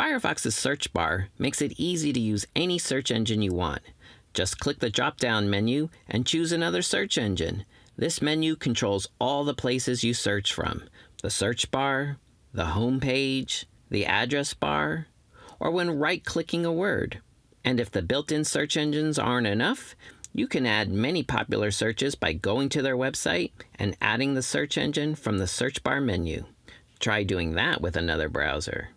Firefox's search bar makes it easy to use any search engine you want. Just click the drop down menu and choose another search engine. This menu controls all the places you search from the search bar, the home page, the address bar, or when right clicking a word. And if the built in search engines aren't enough, you can add many popular searches by going to their website and adding the search engine from the search bar menu. Try doing that with another browser.